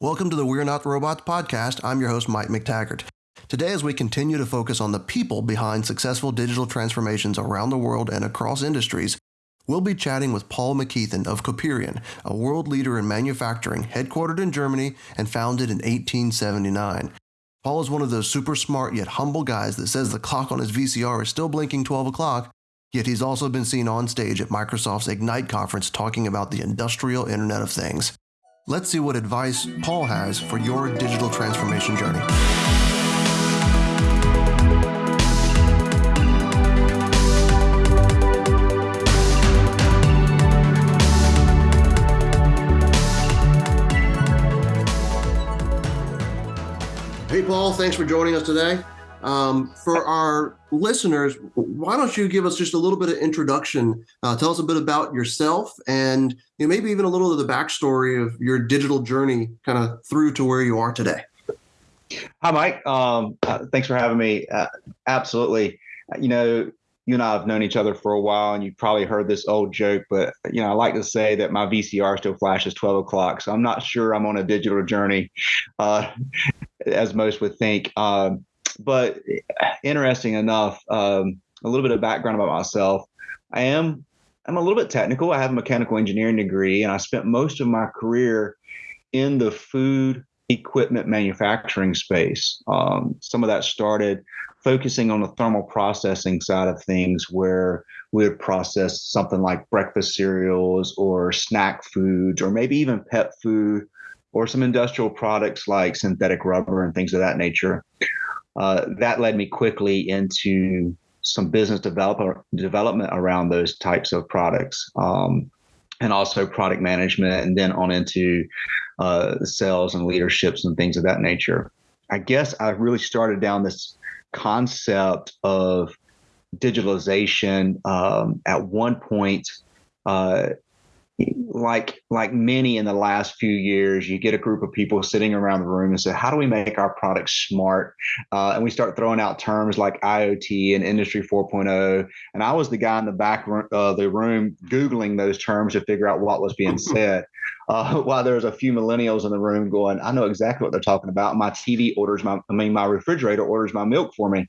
Welcome to the We're Not Robots podcast. I'm your host, Mike McTaggart. Today, as we continue to focus on the people behind successful digital transformations around the world and across industries, we'll be chatting with Paul McKeithen of Coperion, a world leader in manufacturing, headquartered in Germany and founded in 1879. Paul is one of those super smart yet humble guys that says the clock on his VCR is still blinking 12 o'clock, yet he's also been seen on stage at Microsoft's Ignite conference talking about the industrial Internet of Things. Let's see what advice Paul has for your digital transformation journey. Hey, Paul, thanks for joining us today. Um, for our listeners, why don't you give us just a little bit of introduction? Uh, tell us a bit about yourself and you know, maybe even a little of the backstory of your digital journey kind of through to where you are today. Hi, Mike. Um, uh, thanks for having me. Uh, absolutely. You know, you and I have known each other for a while, and you've probably heard this old joke, but you know, I like to say that my VCR still flashes 12 o'clock. So I'm not sure I'm on a digital journey, uh, as most would think. Um, but interesting enough, um, a little bit of background about myself. I am I'm a little bit technical. I have a mechanical engineering degree, and I spent most of my career in the food equipment manufacturing space. Um, some of that started focusing on the thermal processing side of things, where we would process something like breakfast cereals or snack foods, or maybe even pet food, or some industrial products like synthetic rubber and things of that nature. Uh, that led me quickly into some business developer development around those types of products, um, and also product management, and then on into uh, sales and leaderships and things of that nature. I guess I really started down this concept of digitalization um, at one point. Uh, like like many in the last few years, you get a group of people sitting around the room and say, "How do we make our products smart?" Uh, and we start throwing out terms like IoT and Industry 4.0. And I was the guy in the back of uh, the room googling those terms to figure out what was being said. Uh, while there was a few millennials in the room going, "I know exactly what they're talking about." My TV orders my, I mean, my refrigerator orders my milk for me.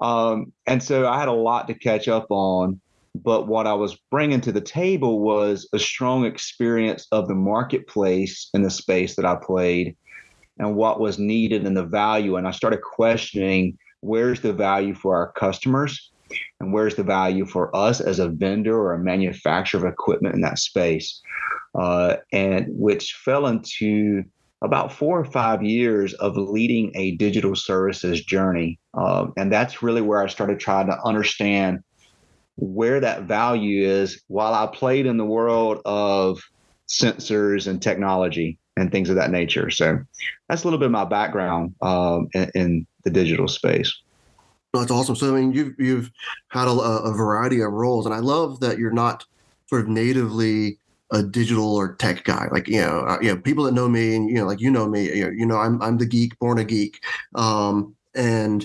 Um, and so I had a lot to catch up on. But what I was bringing to the table was a strong experience of the marketplace in the space that I played and what was needed and the value. And I started questioning where's the value for our customers and where's the value for us as a vendor or a manufacturer of equipment in that space. Uh, and which fell into about four or five years of leading a digital services journey. Uh, and that's really where I started trying to understand where that value is while I played in the world of sensors and technology and things of that nature. So that's a little bit of my background um, in, in, the digital space. That's awesome. So I mean, you've you've had a, a, variety of roles, and I love that you're not sort of natively a digital or tech guy. Like you know, uh, you know, people that know me, and you know, like you know me, you know, you know I'm I'm the geek, born a geek, um, and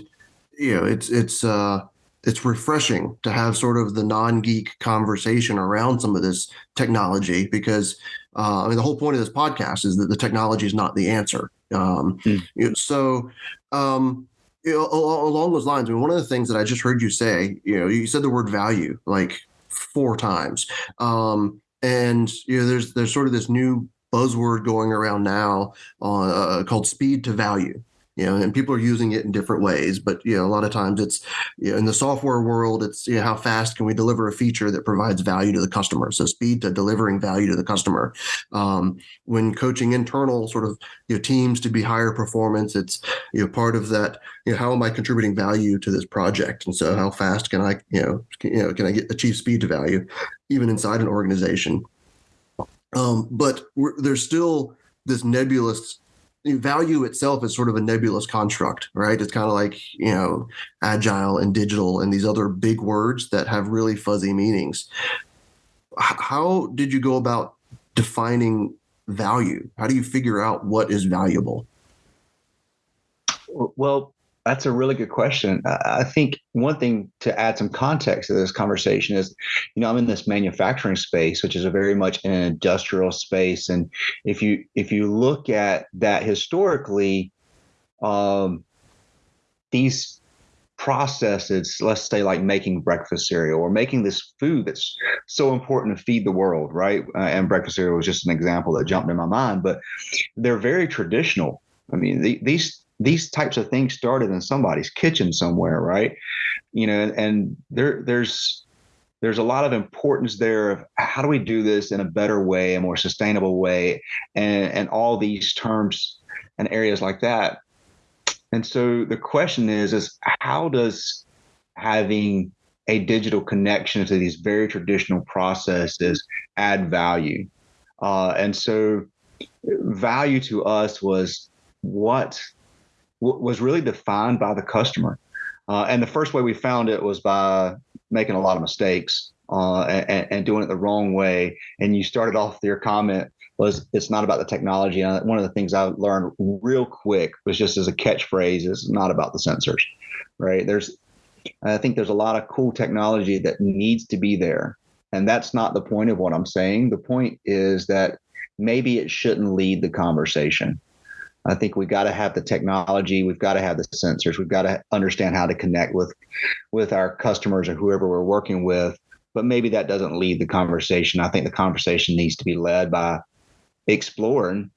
you know, it's it's uh, it's refreshing to have sort of the non-geek conversation around some of this technology because uh, I mean the whole point of this podcast is that the technology is not the answer. Um, mm. you know, so um, you know, along those lines, I mean, one of the things that I just heard you say, you know, you said the word value like four times, um, and you know, there's there's sort of this new buzzword going around now uh, called speed to value you know, and people are using it in different ways. But you know, a lot of times it's you know, in the software world, it's you know, how fast can we deliver a feature that provides value to the customer? So speed to delivering value to the customer. Um, when coaching internal sort of you know, teams to be higher performance, it's you know part of that. You know, how am I contributing value to this project? And so, how fast can I you know can, you know can I get achieve speed to value, even inside an organization? Um, but there's still this nebulous value itself is sort of a nebulous construct, right? It's kind of like, you know, agile and digital and these other big words that have really fuzzy meanings. How did you go about defining value? How do you figure out what is valuable? Well, That's a really good question. I think one thing to add some context to this conversation is, you know, I'm in this manufacturing space, which is a very much an industrial space, and if you if you look at that historically, um, these processes, let's say like making breakfast cereal or making this food that's so important to feed the world, right? Uh, and breakfast cereal was just an example that jumped in my mind, but they're very traditional. I mean, the, these these types of things started in somebody's kitchen somewhere, right? You know, and there there's there's a lot of importance there of how do we do this in a better way, a more sustainable way, and and all these terms and areas like that. And so the question is is how does having a digital connection to these very traditional processes add value? Uh, and so value to us was what was really defined by the customer. Uh, and the first way we found it was by making a lot of mistakes uh, and, and, doing it the wrong way. And you started off your comment was it's not about the technology. And one of the things I learned real quick was just as a catchphrase is not about the sensors, right? There's, I think there's a lot of cool technology that needs to be there. And that's not the point of what I'm saying. The point is that maybe it shouldn't lead the conversation. I think we've got to have the technology. We've got to have the sensors. We've got to understand how to connect with with our customers or whoever we're working with. But maybe that doesn't lead the conversation. I think the conversation needs to be led by exploring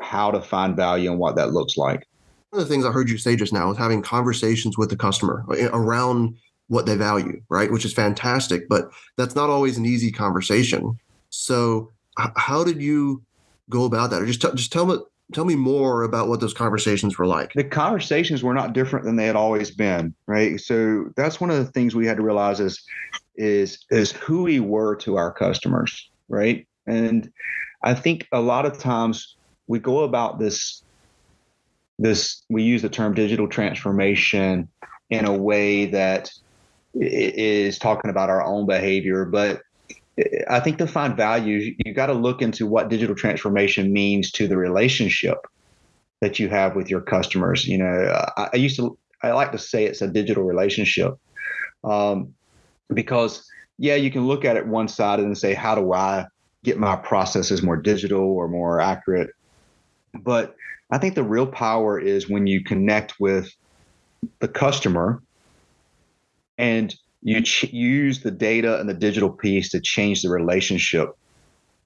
how to find value and what that looks like. One of the things I heard you say just now is having conversations with the customer uh, around what they value, right? Which is fantastic, but that's not always an easy conversation. So, how did you go about that? Or just t- just tell me tell me more about what those conversations were like. The conversations were not different than they had always been, right? So that's one of the things we had to realize is is is who we were to our customers, right? And I think a lot of times we go about this this we use the term digital transformation in a way that is talking about our own behavior, but I think to find value, you got to look into what digital transformation means to the relationship that you have with your customers. You know, I, I used to, I like to say it's a digital relationship um, because, yeah, you can look at it one side and say, how do I get my processes more digital or more accurate? But I think the real power is when you connect with the customer and you ch- use the data and the digital piece to change the relationship.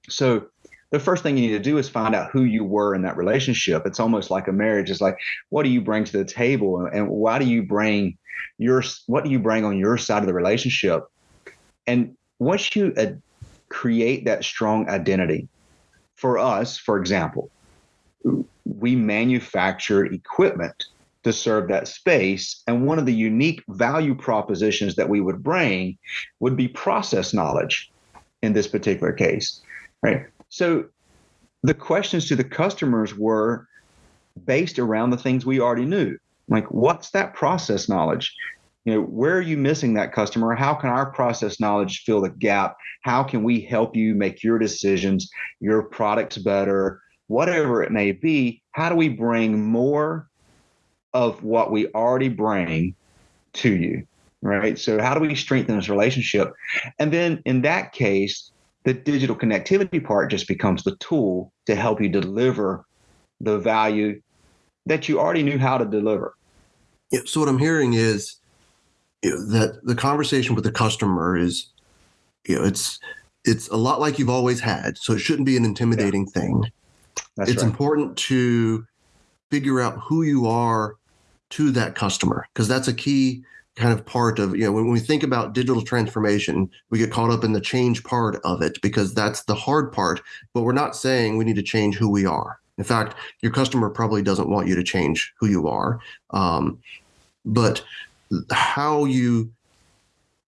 So the first thing you need to do is find out who you were in that relationship. It's almost like a marriage. It's like, what do you bring to the table, and why do you bring your what do you bring on your side of the relationship? And once you uh, create that strong identity, for us, for example, we manufacture equipment to serve that space. And one of the unique value propositions that we would bring would be process knowledge in this particular case. Right. So the questions to the customers were based around the things we already knew. Like, what's that process knowledge? You know, where are you missing that customer? How can our process knowledge fill the gap? How can we help you make your decisions, your products better, whatever it may be? How do we bring more of what we already bring to you right so how do we strengthen this relationship and then in that case the digital connectivity part just becomes the tool to help you deliver the value that you already knew how to deliver yeah, so what i'm hearing is you know, that the conversation with the customer is you know it's it's a lot like you've always had so it shouldn't be an intimidating yeah. thing That's it's right. important to figure out who you are to that customer because that's a key kind of part of you know when we think about digital transformation we get caught up in the change part of it because that's the hard part but we're not saying we need to change who we are. In fact your customer probably doesn't want you to change who you are um, but how you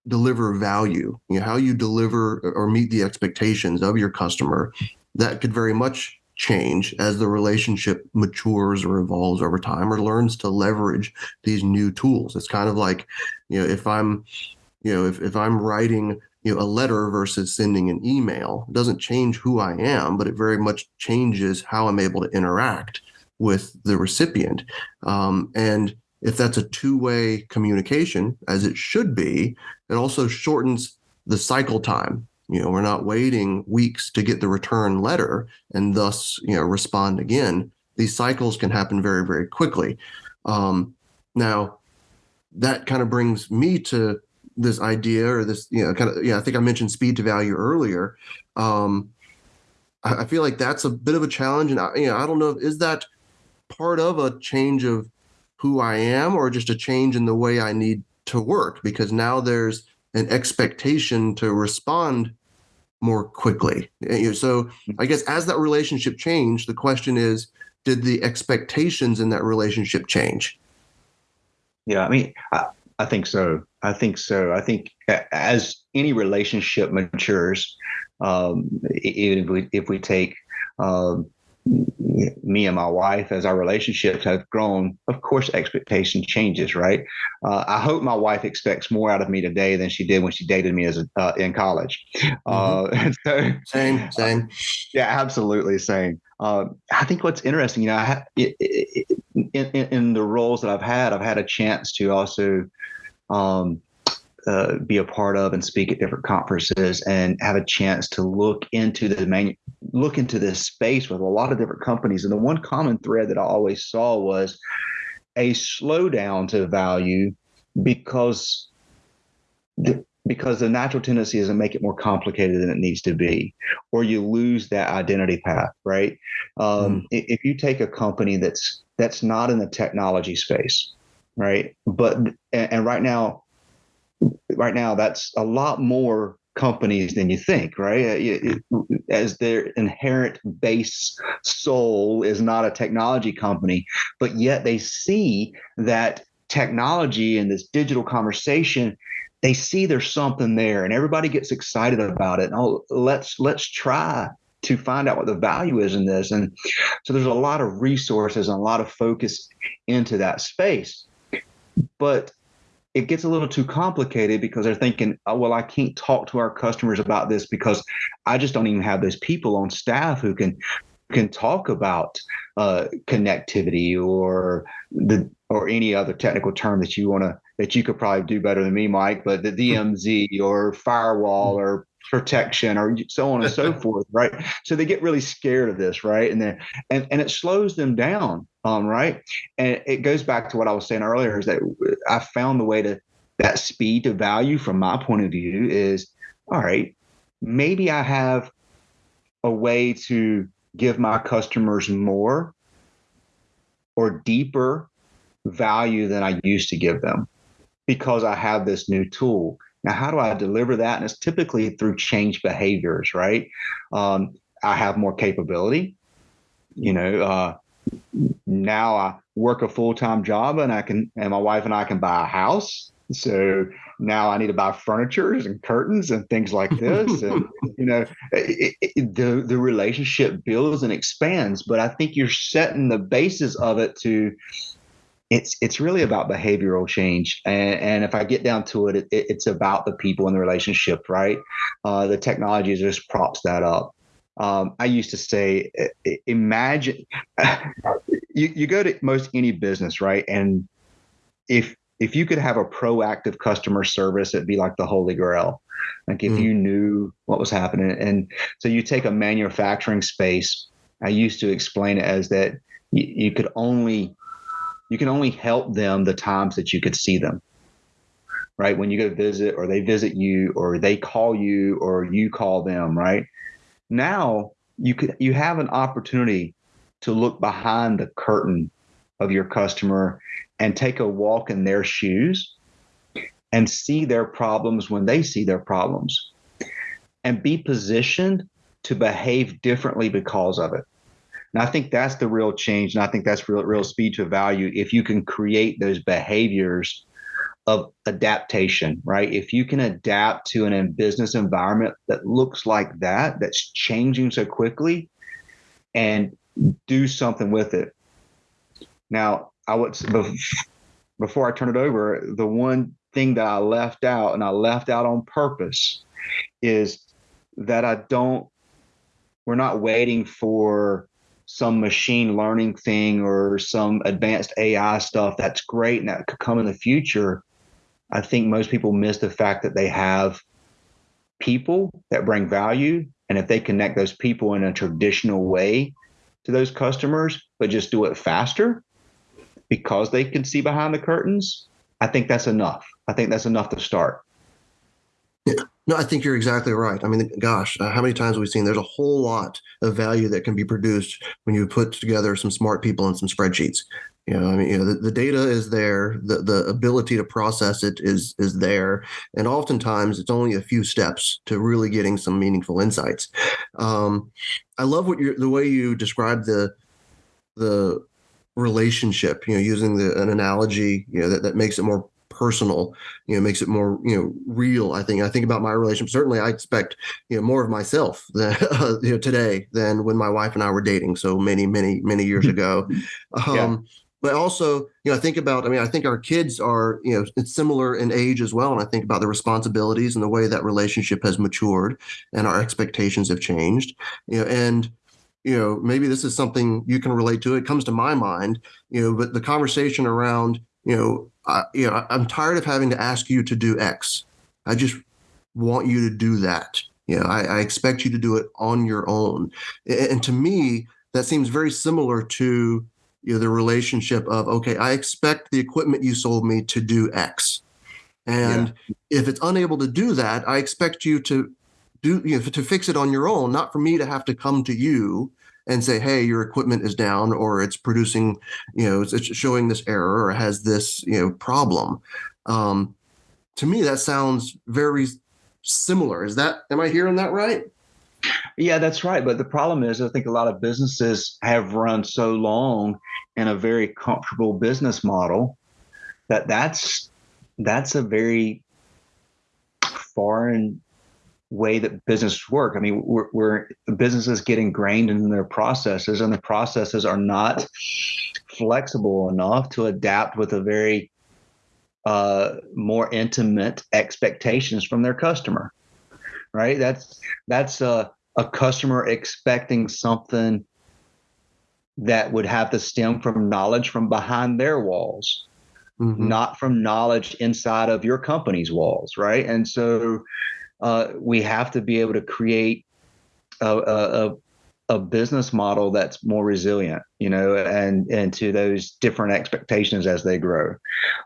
deliver value you know how you deliver or meet the expectations of your customer that could very much change as the relationship matures or evolves over time or learns to leverage these new tools. It's kind of like, you know, if I'm, you know, if, if I'm writing, you know, a letter versus sending an email, it doesn't change who I am, but it very much changes how I'm able to interact with the recipient. Um, and if that's a two-way communication, as it should be, it also shortens the cycle time. You know, we're not waiting weeks to get the return letter and thus, you know, respond again. These cycles can happen very, very quickly. Um, now, that kind of brings me to this idea or this, you know, kind of, yeah, I think I mentioned speed to value earlier. Um, I, I feel like that's a bit of a challenge. And, I, you know, I don't know, is that part of a change of who I am or just a change in the way I need to work? Because now there's an expectation to respond more quickly. So mm-hmm. I guess as that relationship changed, the question is, did the expectations in that relationship change? Yeah, I mean, I, I think so. I think so. I think as any relationship matures, um, even if we if we take um, me and my wife as our relationships have grown of course expectation changes right? Uh, i hope my wife expects more out of me today than she did when she dated me as a, uh, in college. Uh, mm-hmm. uh, so, same same. yeah absolutely same. Uh, i think what's interesting you know it, it, in, in, the roles that i've had i've had a chance to also um, uh, be a part of and speak at different conferences and have a chance to look into the manu- look into this space with a lot of different companies. And the one common thread that I always saw was a slowdown to value because the, because the natural tendency is to make it more complicated than it needs to be, or you lose that identity path, right? Um, mm. If you take a company that's that's not in the technology space, right? But and, and right now right now that's a lot more companies than you think, right? Uh, as their inherent base soul is not a technology company, but yet they see that technology and this digital conversation they see there's something there and everybody gets excited about it. Oh, let's let's try to find out what the value is in this. And so there's a lot of resources and a lot of focus into that space. But it gets a little too complicated because they're thinking, oh, well, I can't talk to our customers about this because I just don't even have those people on staff who can can talk about uh, connectivity or the or any other technical term that you want to that you could probably do better than me, Mike. But the DMZ or firewall or protection or so on and so forth, right? So they get really scared of this, right? And then and and it slows them down, um, right? And it goes back to what I was saying earlier is that I found the way to that speed to value from my point of view is all right, maybe I have a way to give my customers more or deeper value than I used to give them because I have this new tool. Now, how do I deliver that? And it's typically through change behaviors, right? Um, I have more capability. You know, uh, now I work a full time job and I can, and my wife and I can buy a house. So now I need to buy furniture and curtains and things like this. and, you know, it, it, the, the relationship builds and expands, but I think you're setting the basis of it to, it's it's really about behavioral change and, and if i get down to it, it, it's about the people in the relationship right? Uh, the technology just props that up. Um, i used to say imagine you, you go to most any business right? And if if you could have a proactive customer service it'd be like the holy grail. Like if mm. you knew what was happening and so you take a manufacturing space. I used to explain it as that you, you could only you can only help them the times that you could see them right? When you go visit or they visit you or they call you or you call them right? Now you could you have an opportunity to look behind the curtain of your customer and take a walk in their shoes and see their problems when they see their problems and be positioned to behave differently because of it and I think that's the real change. And I think that's real, real speed to value. If you can create those behaviors of adaptation, right? If you can adapt to an in business environment that looks like that, that's changing so quickly, and do something with it. Now, I would before I turn it over, the one thing that I left out, and I left out on purpose, is that I don't. We're not waiting for some machine learning thing or some advanced AI stuff that's great and that could come in the future. I think most people miss the fact that they have people that bring value. And if they connect those people in a traditional way to those customers, but just do it faster because they can see behind the curtains, I think that's enough. I think that's enough to start. Yeah. No, I think you're exactly right. I mean, gosh, uh, how many times have we seen there's a whole lot of value that can be produced when you put together some smart people and some spreadsheets. You know, I mean, you know, the, the data is there, the the ability to process it is is there, and oftentimes it's only a few steps to really getting some meaningful insights. Um, I love what you the way you describe the the relationship. You know, using the an analogy, you know, that, that makes it more personal you know makes it more you know real i think. I think about my relationship certainly i expect you know more of myself than, uh, you know today than when my wife and i were dating so many many many years ago. Um yeah. but also you know i think about i mean i think our kids are you know it's similar in age as well and i think about the responsibilities and the way that relationship has matured and our expectations have changed. You know and you know maybe this is something you can relate to it comes to my mind you know but the conversation around you know I, you know, I'm tired of having to ask you to do X. I just want you to do that. You know, I, I expect you to do it on your own. And to me, that seems very similar to you know the relationship of okay, I expect the equipment you sold me to do X, and yeah. if it's unable to do that, I expect you to do you know to fix it on your own, not for me to have to come to you and say, hey, your equipment is down or it's producing, you know, it's, showing this error or has this, you know, problem. Um, to me, that sounds very similar. Is that, am I hearing that right? Yeah, that's right. But the problem is, I think a lot of businesses have run so long in a very comfortable business model that that's that's a very foreign way that business work. I mean, we're, we're businesses get ingrained in their processes, and the processes are not flexible enough to adapt with a very uh, more intimate expectations from their customer. Right? That's that's a, a customer expecting something that would have to stem from knowledge from behind their walls. Mm-hmm. not from knowledge inside of your company's walls, right? And so uh, we have to be able to create a, a, a business model that's more resilient, you know, and and to those different expectations as they grow,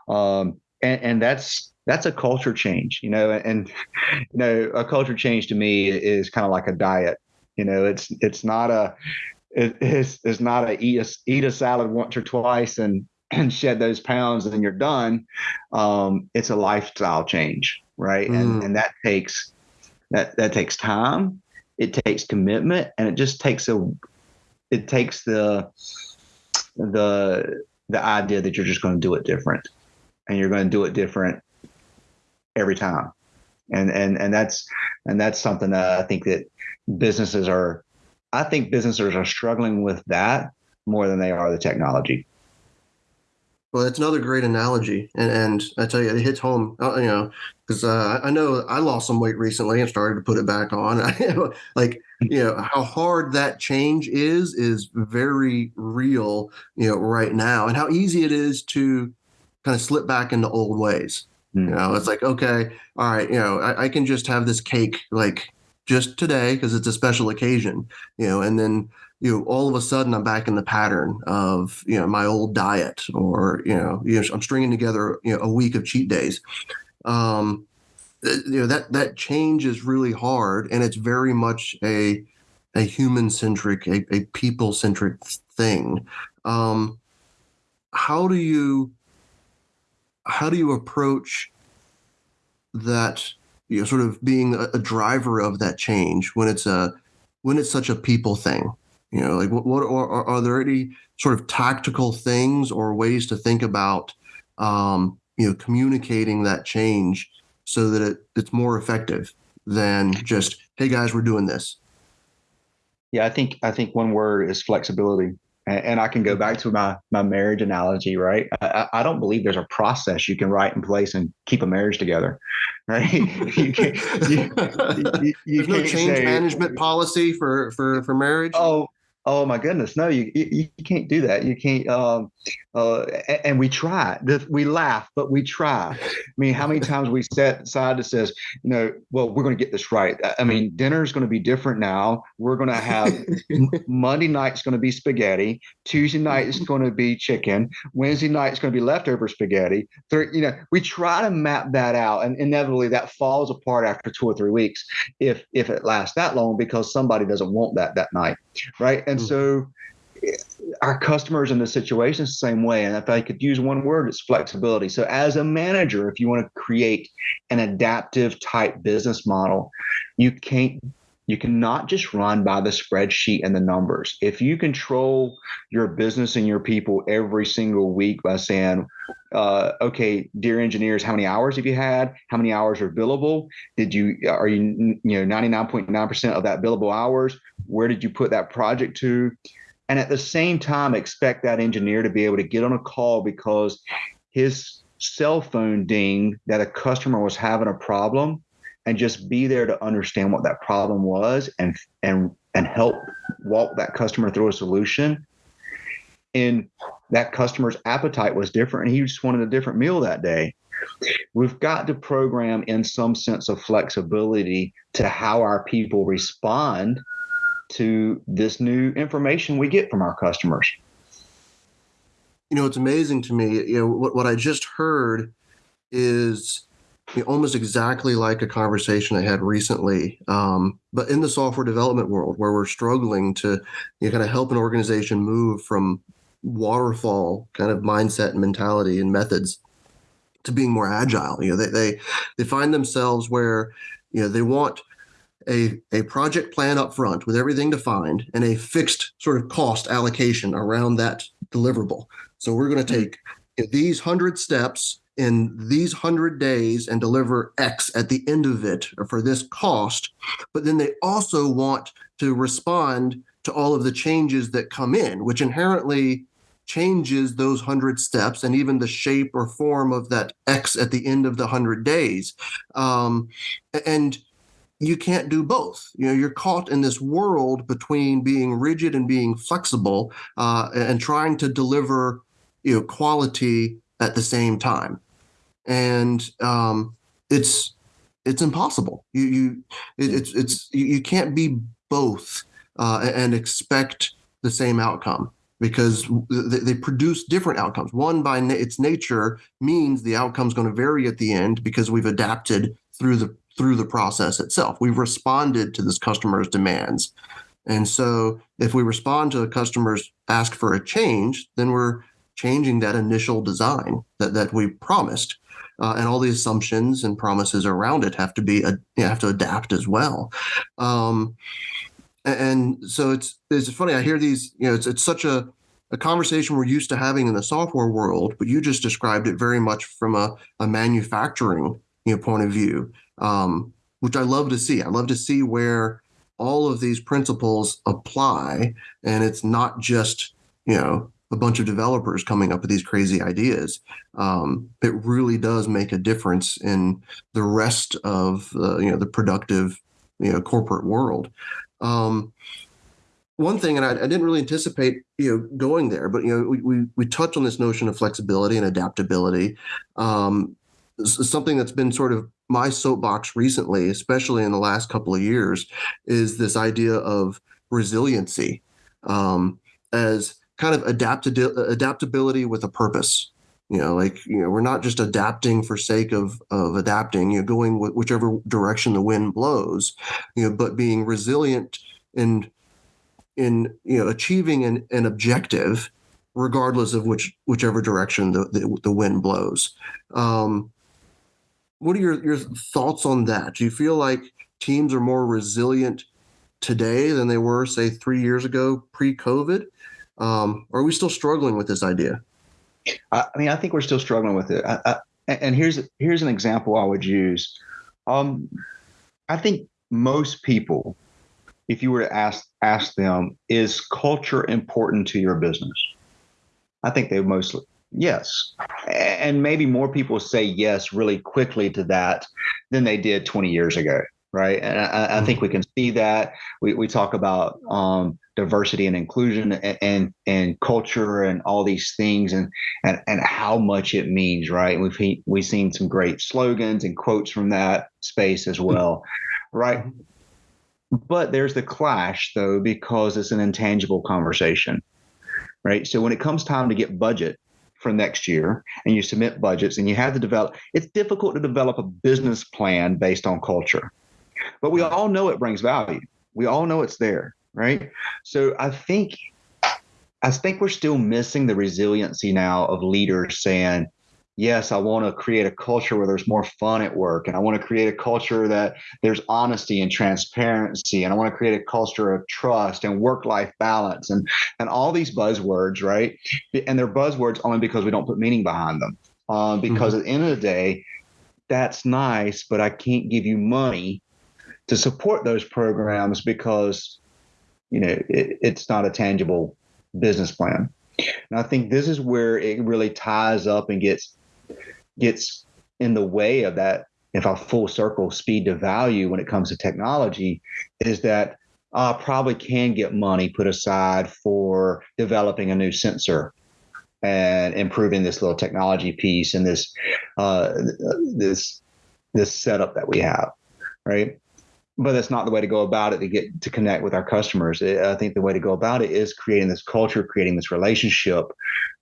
um, and, and that's that's a culture change, you know, and you know a culture change to me is kind of like a diet, you know, it's it's not a it's it's not a eat a eat a salad once or twice and and shed those pounds and you're done. Um, it's a lifestyle change, right? Mm. And and that takes that that takes time, it takes commitment, and it just takes a it takes the the the idea that you're just going to do it different, and you're going to do it different every time, and and and that's and that's something that I think that businesses are. I think businesses are struggling with that more than they are the technology. Well, that's another great analogy, and and I tell you, it hits home. Uh, you know, because uh, I know I lost some weight recently and started to put it back on. like you know how hard that change is is very real. You know, right now, and how easy it is to kind of slip back into old ways. Mm. You know, it's like okay, all right, you know, I, I can just have this cake like just today because it's a special occasion. You know, and then you know, all of a sudden I'm back in the pattern of, you know, my old diet or, you know, you know I'm stringing together, you know, a week of cheat days. Um, you know, that, that change is really hard and it's very much a, a human centric, a, a people centric thing. Um, how do you, how do you approach that, you know, sort of being a, a driver of that change when it's a, when it's such a people thing? You know, like what, what are, are there any sort of tactical things or ways to think about, um, you know, communicating that change so that it, it's more effective than just, hey guys, we're doing this. Yeah, I think I think one word is flexibility and I can go back to my my marriage analogy, right? I, I, don't believe there's a process you can write in place and keep a marriage together, right? you can you, you, you there's no change say, management policy for for for marriage. Oh, Oh my goodness, no, you you, you can't do that. You can't. Um, uh, and we try. We laugh, but we try. I mean, how many times we set aside that says, you know, well, we're going to get this right. I mean, dinner is going to be different now. We're going to have Monday night's going to be spaghetti. Tuesday night is going to be chicken. Wednesday night is going to be leftover spaghetti. Third, you know, we try to map that out, and inevitably that falls apart after two or three weeks, if if it lasts that long, because somebody doesn't want that that night, right? And mm-hmm. so our customers in the situation is the same way. And if I could use one word, it's flexibility. So as a manager, if you want to create an adaptive type business model, you can't you cannot just run by the spreadsheet and the numbers. If you control your business and your people every single week by saying, uh, okay, dear engineers, how many hours have you had? How many hours are billable? Did you, are you, you know, 99.9% of that billable hours? Where did you put that project to? And at the same time, expect that engineer to be able to get on a call because his cell phone ding that a customer was having a problem and just be there to understand what that problem was and and and help walk that customer through a solution. And that customer's appetite was different and he just wanted a different meal that day. We've got to program in some sense of flexibility to how our people respond to this new information we get from our customers you know it's amazing to me you know what, what i just heard is almost exactly like a conversation I had recently, um, but in the software development world, where we're struggling to you know, kind of help an organization move from waterfall kind of mindset and mentality and methods to being more agile. You know, they they they find themselves where you know they want a, a project plan up front with everything defined and a fixed sort of cost allocation around that deliverable. So we're going to take these hundred steps in these 100 days and deliver X at the end of it for this cost. But then they also want to respond to all of the changes that come in, which inherently changes those 100 steps and even the shape or form of that X at the end of the 100 days. Um, and you can't do both. You know, you're caught in this world between being rigid and being flexible uh, and trying to deliver you know quality at the same time and um, it's it's impossible. You you it, it's it's you, you can't be both uh, and expect the same outcome because they, they produce different outcomes. One by na- its nature means the outcome is going to vary at the end because we've adapted through the through the process itself. We've responded to this customer's demands. And so if we respond to a customer's ask for a change, then we're changing that initial design that, that we promised uh, and all the assumptions and promises around it have to be you have to adapt as well. Um, and so it's it's funny. I hear these. You know, it's it's such a a conversation we're used to having in the software world, but you just described it very much from a, a manufacturing you know point of view, um, which I love to see. I love to see where all of these principles apply, and it's not just you know a bunch of developers coming up with these crazy ideas. Um, it really does make a difference in the rest of uh, you know the productive you know corporate world. Um, one thing, and I, I, didn't really anticipate you know going there, but you know we we, we touch on this notion of flexibility and adaptability. Um, something that's been sort of my soapbox recently, especially in the last couple of years, is this idea of resiliency um, as kind of adaptability with a purpose. You know like you know we're not just adapting for sake of of adapting you know going wh- whichever direction the wind blows you know but being resilient in in you know achieving an, an objective regardless of which whichever direction the the, the wind blows. Um what are your your thoughts on that do you feel like teams are more resilient today than they were say 3 years ago pre-covid um, are we still struggling with this idea? I mean, I think we're still struggling with it. I, I, and here's here's an example I would use. Um, I think most people, if you were to ask ask them, is culture important to your business? I think they mostly yes, and maybe more people say yes really quickly to that than they did 20 years ago. right? And I, I, mm-hmm. think we can see that. We, we talk about um, diversity and inclusion and, and, and culture and all these things and and and how much it means, right? We've we've seen some great slogans and quotes from that space as mm-hmm. well, right? Mm-hmm. But there's the clash though because it's an intangible conversation, right? So when it comes time to get budget for next year and you submit budgets and you have to develop it's difficult to develop a business plan based on culture but we all know it brings value. We all know it's there, right? So I think I think we're still missing the resiliency now of leaders saying, yes, I want to create a culture where there's more fun at work. And I want to create a culture that there's honesty and transparency. And I want to create a culture of trust and work life balance and, and all these buzzwords, right? And they're buzzwords only because we don't put meaning behind them. Um, because mm-hmm. at the end of the day, that's nice, but I can't give you money to support those programs because you know it, it's not a tangible business plan and i think this is where it really ties up and gets gets in the way of that if I full circle speed to value when it comes to technology is that I probably can get money put aside for developing a new sensor and improving this little technology piece and this uh, this this setup that we have right but that's not the way to go about it to get to connect with our customers. I think the way to go about it is creating this culture, creating this relationship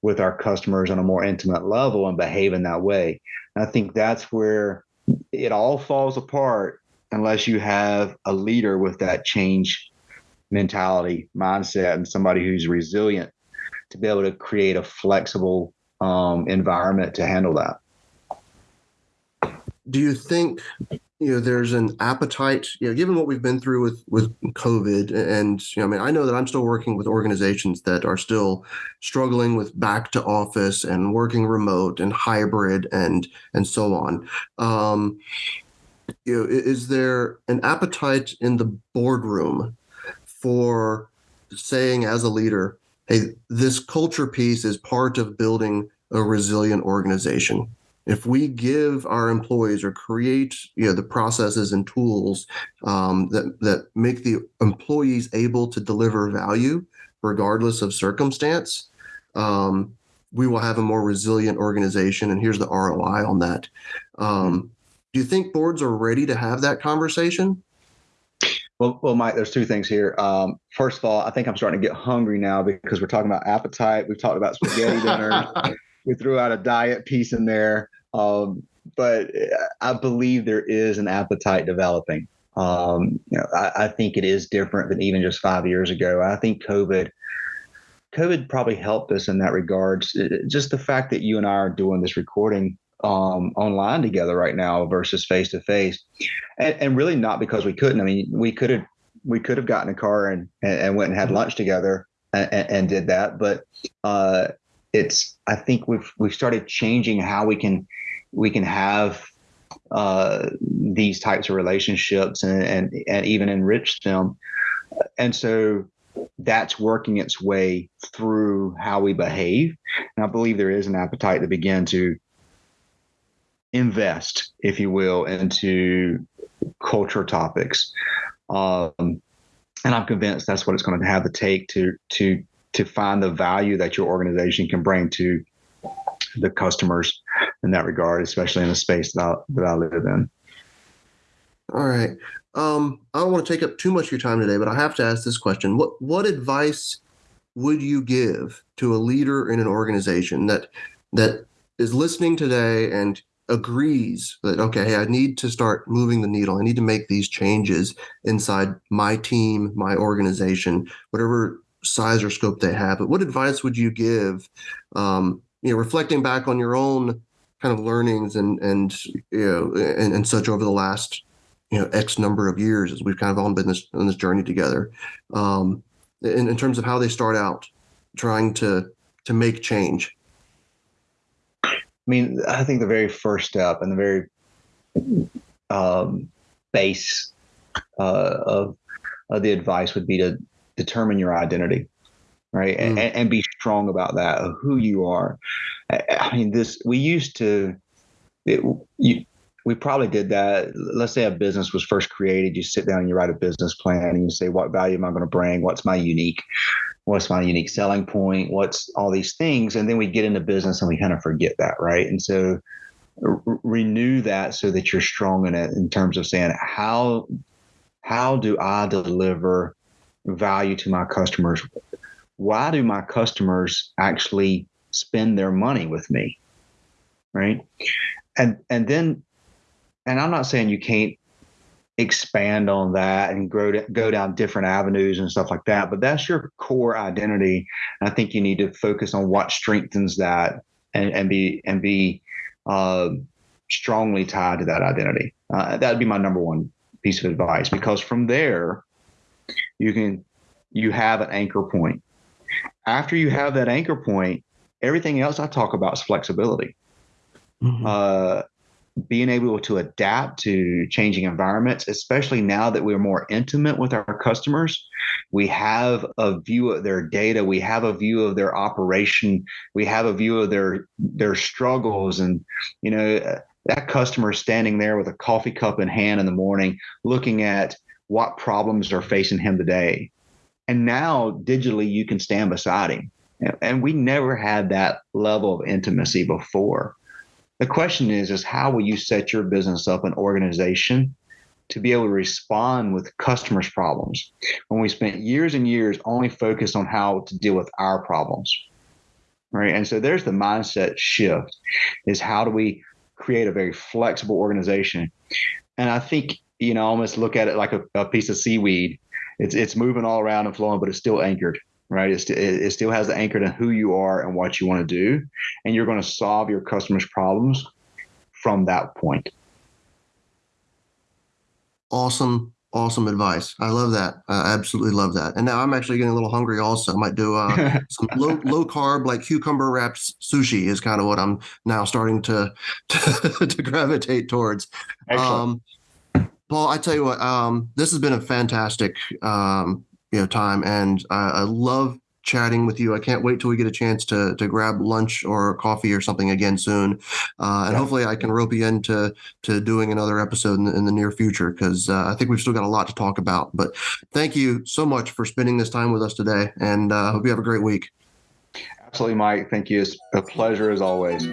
with our customers on a more intimate level and behaving that way. And I think that's where it all falls apart unless you have a leader with that change mentality, mindset, and somebody who's resilient to be able to create a flexible um, environment to handle that. Do you think you know there's an appetite you know given what we've been through with with covid and you know i mean i know that i'm still working with organizations that are still struggling with back to office and working remote and hybrid and and so on. Um you know is there an appetite in the boardroom for saying as a leader hey this culture piece is part of building a resilient organization if we give our employees or create you know the processes and tools um, that that make the employees able to deliver value regardless of circumstance um, we will have a more resilient organization and here's the roi on that um, do you think boards are ready to have that conversation well, well, Mike, there's two things here. Um, first of all, I think I'm starting to get hungry now because we're talking about appetite. We've talked about spaghetti dinner. we threw out a diet piece in there. Um, but I believe there is an appetite developing. Um, you know, I, I, think it is different than even just five years ago. I think COVID, COVID probably helped us in that regards. Just the fact that you and I are doing this recording um, online together right now versus face to face, and really not because we couldn't. I mean, we could have we could have gotten a car and, and, and went and had lunch together and, and did that, but uh, it's I think we've we've started changing how we can we can have uh, these types of relationships and, and and even enrich them, and so that's working its way through how we behave. And I believe there is an appetite to begin to invest, if you will, into culture topics. Um, and I'm convinced that's what it's going to have to take to to to find the value that your organization can bring to the customers in that regard, especially in the space that I, that I live in. All right. Um, I don't want to take up too much of your time today, but I have to ask this question. What what advice would you give to a leader in an organization that that is listening today and agrees that okay, I need to start moving the needle. I need to make these changes inside my team, my organization, whatever size or scope they have. But what advice would you give? Um, you know, reflecting back on your own kind of learnings and and you know and, and such over the last you know X number of years as we've kind of all been this, on this journey together. Um, in, in terms of how they start out trying to to make change. I mean, I think the very first step and the very um, base uh, of, of the advice would be to determine your identity right mm. and, and, be strong about that of who you are i mean this we used to it, you, we probably did that. Let's say a business was first created. You sit down and you write a business plan and you say, what value am I going to bring? What's my unique? What's my unique selling point? What's all these things? And then we get into business and we kind of forget that, right? And so r- renew that so that you're strong in it in terms of saying how how do I deliver value to my customers? Why do my customers actually spend their money with me? Right. And and then and I'm not saying you can't expand on that and grow to, go down different avenues and stuff like that, but that's your core identity. And I think you need to focus on what strengthens that and, and be and be uh, strongly tied to that identity. Uh, that would be my number one piece of advice because from there you can you have an anchor point. After you have that anchor point, everything else I talk about is flexibility. Mm-hmm. Uh, being able to adapt to changing environments, especially now that we're more intimate with our customers. We have a view of their data, we have a view of their operation, we have a view of their their struggles, and you know that customer standing there with a coffee cup in hand in the morning, looking at what problems are facing him today. And now digitally, you can stand beside him. And we never had that level of intimacy before. The question is, is how will you set your business up an organization to be able to respond with customers' problems when we spent years and years only focused on how to deal with our problems? Right. And so there's the mindset shift is how do we create a very flexible organization? And I think, you know, almost look at it like a, a piece of seaweed it's it's moving all around and flowing, but it's still anchored, right? It's, it, it still has the anchor to who you are and what you want to do, and you're going to solve your customers' problems from that point. Awesome, awesome advice. I love that. I absolutely love that. And now I'm actually getting a little hungry. Also, I might do uh, some low low carb, like cucumber wrapped sushi. Is kind of what I'm now starting to to, to gravitate towards. Excellent. Um, Paul, I tell you what, um, this has been a fantastic um, you know time, and I, I, love chatting with you. I can't wait till we get a chance to to grab lunch or coffee or something again soon, uh, and yeah. hopefully I can rope you into to doing another episode in the, in the near future because uh, I think we've still got a lot to talk about. But thank you so much for spending this time with us today, and uh, hope you have a great week. Absolutely, Mike. Thank you. It's a pleasure as always.